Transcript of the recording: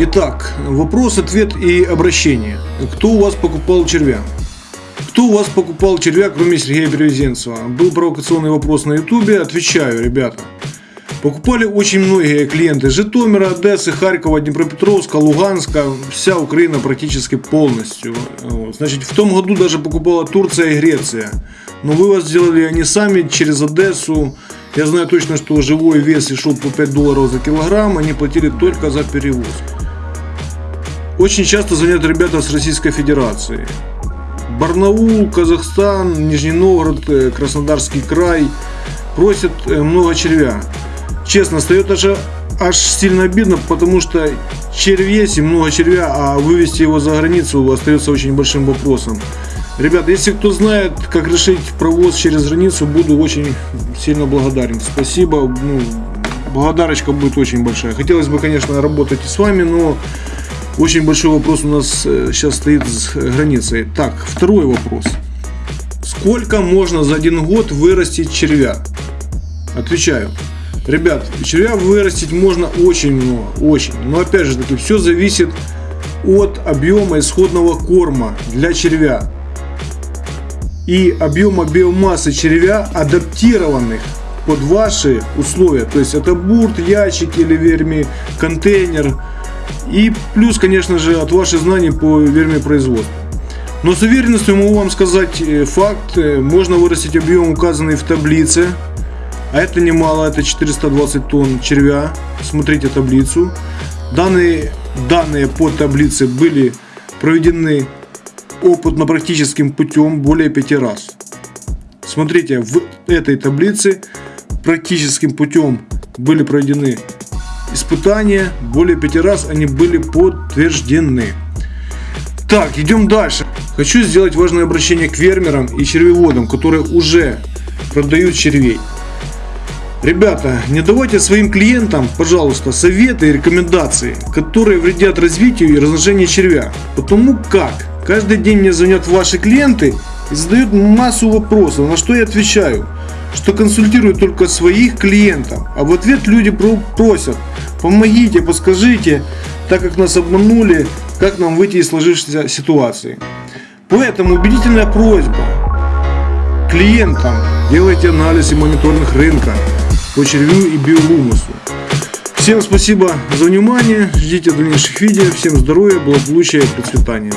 Итак, вопрос, ответ и обращение. Кто у вас покупал червя? Кто у вас покупал червя, кроме Сергея Перевезенцева? Был провокационный вопрос на ютубе, отвечаю, ребята. Покупали очень многие клиенты Житомира, Одессы, Харькова, Днепропетровска, Луганска, вся Украина практически полностью. Значит, в том году даже покупала Турция и Греция. Но вывоз сделали они сами через Одессу. Я знаю точно, что живой вес и шел по 5 долларов за килограмм, они платили только за перевоз. Очень часто звонят ребята с Российской Федерации. Барнаул, Казахстан, Нижний Новгород, э, Краснодарский край просят э, много червя. Честно, стает аж, аж сильно обидно, потому что червь и много червя, а вывести его за границу остается очень большим вопросом. Ребята, если кто знает, как решить провоз через границу, буду очень сильно благодарен. Спасибо, ну, благодарочка будет очень большая. Хотелось бы, конечно, работать и с вами, но очень большой вопрос у нас сейчас э, стоит с границей. Так, второй вопрос. Сколько можно за один год вырастить червя? Отвечаю. Ребят, червя вырастить можно очень много, очень. Но опять же таки, все зависит от объема исходного корма для червя и объема биомассы червя, адаптированных под ваши условия. То есть это бурт, ящик или верми контейнер. И плюс, конечно же, от ваших знаний по вермипроизводству. Но с уверенностью могу вам сказать э, факт. Э, можно вырастить объем, указанный в таблице а это немало, это 420 тонн червя. Смотрите таблицу. Данные, данные по таблице были проведены опытно-практическим путем более пяти раз. Смотрите, в этой таблице практическим путем были проведены испытания, более пяти раз они были подтверждены. Так, идем дальше. Хочу сделать важное обращение к фермерам и червеводам, которые уже продают червей. Ребята, не давайте своим клиентам, пожалуйста, советы и рекомендации, которые вредят развитию и размножению червя. Потому как каждый день мне звонят ваши клиенты и задают массу вопросов, на что я отвечаю, что консультирую только своих клиентов, а в ответ люди просят, помогите, подскажите, так как нас обманули, как нам выйти из сложившейся ситуации. Поэтому убедительная просьба клиентам, делайте анализ и мониторинг рынка, по червю и биогумусу. Всем спасибо за внимание, ждите дальнейших видео, всем здоровья, благополучия и процветания.